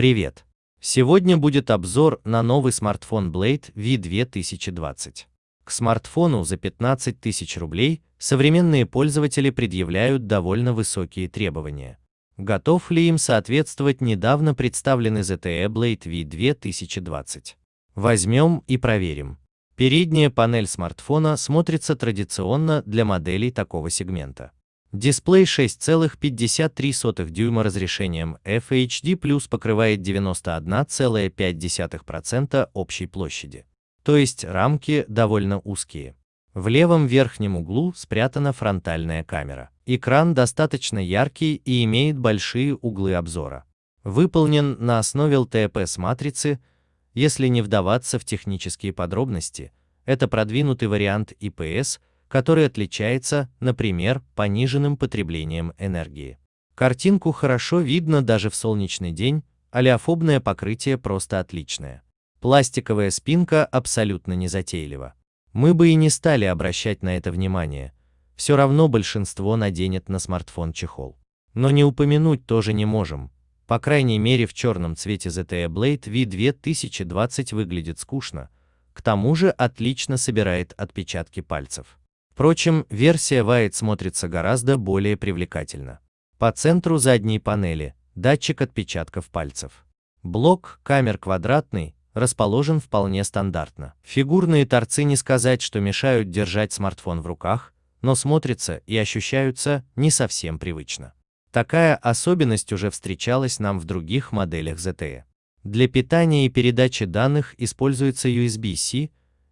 Привет! Сегодня будет обзор на новый смартфон Blade V2020. К смартфону за 15 тысяч рублей современные пользователи предъявляют довольно высокие требования. Готов ли им соответствовать недавно представленный ZTE Blade V2020? Возьмем и проверим. Передняя панель смартфона смотрится традиционно для моделей такого сегмента. Дисплей 6,53 дюйма разрешением FHD+, покрывает 91,5% общей площади. То есть рамки довольно узкие. В левом верхнем углу спрятана фронтальная камера. Экран достаточно яркий и имеет большие углы обзора. Выполнен на основе LTPS-матрицы, если не вдаваться в технические подробности, это продвинутый вариант IPS – который отличается, например, пониженным потреблением энергии. Картинку хорошо видно даже в солнечный день, алиофобное покрытие просто отличное. Пластиковая спинка абсолютно незатейлива. Мы бы и не стали обращать на это внимание, все равно большинство наденет на смартфон чехол. Но не упомянуть тоже не можем, по крайней мере в черном цвете ZTE Blade V2020 выглядит скучно, к тому же отлично собирает отпечатки пальцев. Впрочем, версия White смотрится гораздо более привлекательно. По центру задней панели – датчик отпечатков пальцев. Блок камер квадратный, расположен вполне стандартно. Фигурные торцы не сказать, что мешают держать смартфон в руках, но смотрятся и ощущаются не совсем привычно. Такая особенность уже встречалась нам в других моделях ZTE. Для питания и передачи данных используется USB-C,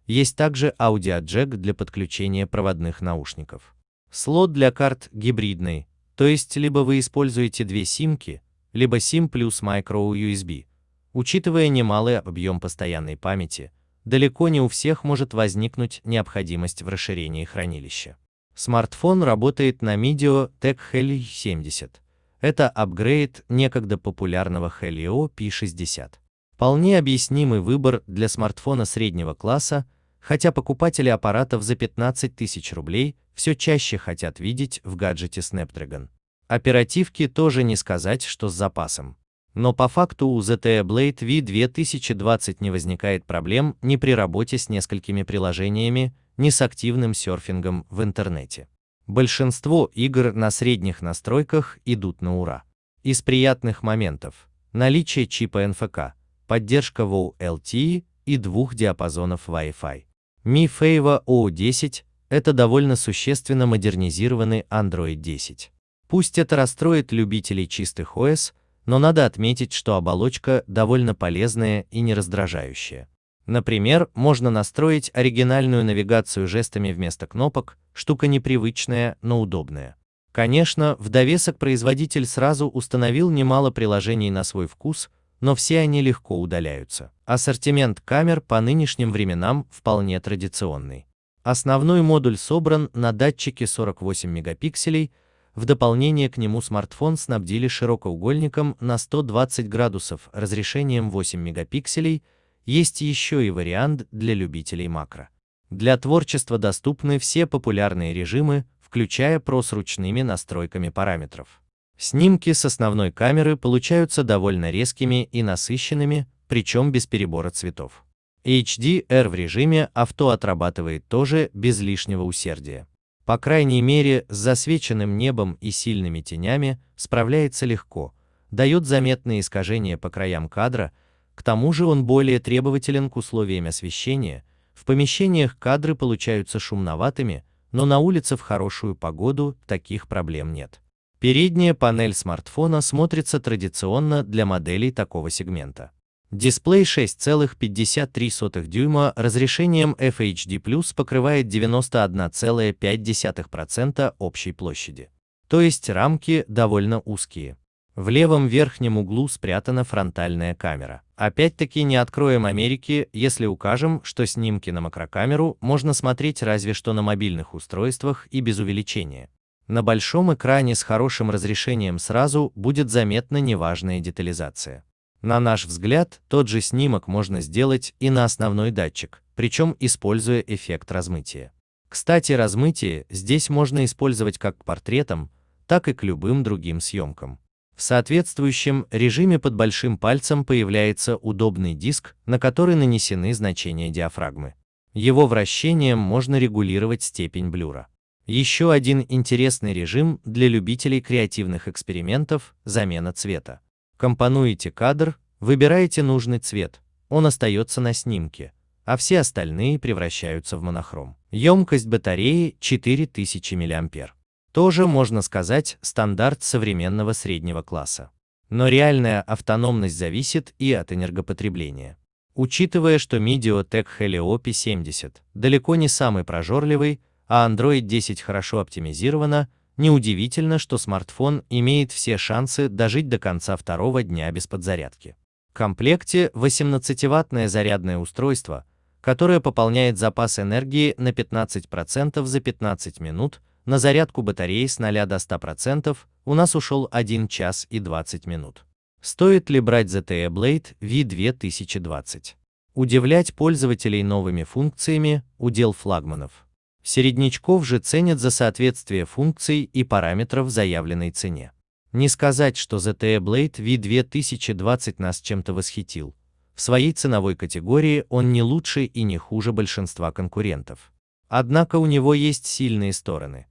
есть также аудиоджек для подключения проводных наушников. Слот для карт гибридный, то есть либо вы используете две симки, либо SIM плюс micro USB. Учитывая немалый объем постоянной памяти, далеко не у всех может возникнуть необходимость в расширении хранилища. Смартфон работает на Medio Tech Helio 70. Это апгрейд некогда популярного Helio P60. Вполне объяснимый выбор для смартфона среднего класса, хотя покупатели аппаратов за 15 тысяч рублей все чаще хотят видеть в гаджете Snapdragon. Оперативки тоже не сказать, что с запасом. Но по факту у ZTE Blade V2020 не возникает проблем ни при работе с несколькими приложениями, ни с активным серфингом в интернете. Большинство игр на средних настройках идут на ура. Из приятных моментов – наличие чипа NFC, поддержка WoW LTE и двух диапазонов Wi-Fi. Mi Fave O10 – это довольно существенно модернизированный Android 10. Пусть это расстроит любителей чистых OS, но надо отметить, что оболочка довольно полезная и не раздражающая. Например, можно настроить оригинальную навигацию жестами вместо кнопок, штука непривычная, но удобная. Конечно, в довесок производитель сразу установил немало приложений на свой вкус, но все они легко удаляются. Ассортимент камер по нынешним временам вполне традиционный. Основной модуль собран на датчике 48 мегапикселей, в дополнение к нему смартфон снабдили широкоугольником на 120 градусов разрешением 8 мегапикселей, есть еще и вариант для любителей макро. Для творчества доступны все популярные режимы, включая PRO с ручными настройками параметров. Снимки с основной камеры получаются довольно резкими и насыщенными, причем без перебора цветов. HDR в режиме авто отрабатывает тоже без лишнего усердия. По крайней мере, с засвеченным небом и сильными тенями справляется легко, дает заметные искажения по краям кадра, к тому же он более требователен к условиям освещения, в помещениях кадры получаются шумноватыми, но на улице в хорошую погоду таких проблем нет. Передняя панель смартфона смотрится традиционно для моделей такого сегмента. Дисплей 6,53 дюйма разрешением FHD+, покрывает 91,5% общей площади. То есть рамки довольно узкие. В левом верхнем углу спрятана фронтальная камера. Опять-таки не откроем Америки, если укажем, что снимки на макрокамеру можно смотреть разве что на мобильных устройствах и без увеличения. На большом экране с хорошим разрешением сразу будет заметна неважная детализация. На наш взгляд, тот же снимок можно сделать и на основной датчик, причем используя эффект размытия. Кстати, размытие здесь можно использовать как к портретам, так и к любым другим съемкам. В соответствующем режиме под большим пальцем появляется удобный диск, на который нанесены значения диафрагмы. Его вращением можно регулировать степень блюра. Еще один интересный режим для любителей креативных экспериментов – замена цвета. Компонуете кадр, выбираете нужный цвет, он остается на снимке, а все остальные превращаются в монохром. Емкость батареи 4000 мАh. Тоже, можно сказать, стандарт современного среднего класса. Но реальная автономность зависит и от энергопотребления. Учитывая, что Mediatek Helio P70 далеко не самый прожорливый, а Android 10 хорошо оптимизирована, неудивительно, что смартфон имеет все шансы дожить до конца второго дня без подзарядки. В комплекте 18-ваттное зарядное устройство, которое пополняет запас энергии на 15% за 15 минут, на зарядку батареи с 0 до 100% у нас ушел 1 час и 20 минут. Стоит ли брать ZTE Blade V2020? Удивлять пользователей новыми функциями – удел флагманов. Середнячков же ценят за соответствие функций и параметров заявленной цене. Не сказать, что ZTE Blade V2020 нас чем-то восхитил. В своей ценовой категории он не лучше и не хуже большинства конкурентов. Однако у него есть сильные стороны.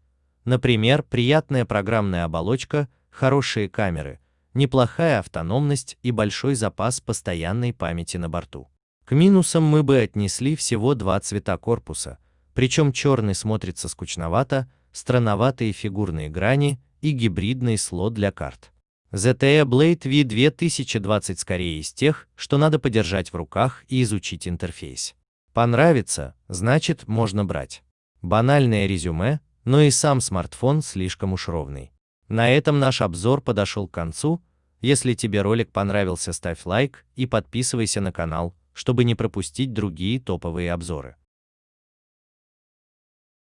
Например, приятная программная оболочка, хорошие камеры, неплохая автономность и большой запас постоянной памяти на борту. К минусам мы бы отнесли всего два цвета корпуса, причем черный смотрится скучновато, странноватые фигурные грани и гибридный слот для карт. ZTE Blade V2020 скорее из тех, что надо подержать в руках и изучить интерфейс. Понравится, значит можно брать. Банальное резюме, но и сам смартфон слишком уж ровный. На этом наш обзор подошел к концу. Если тебе ролик понравился, ставь лайк и подписывайся на канал, чтобы не пропустить другие топовые обзоры.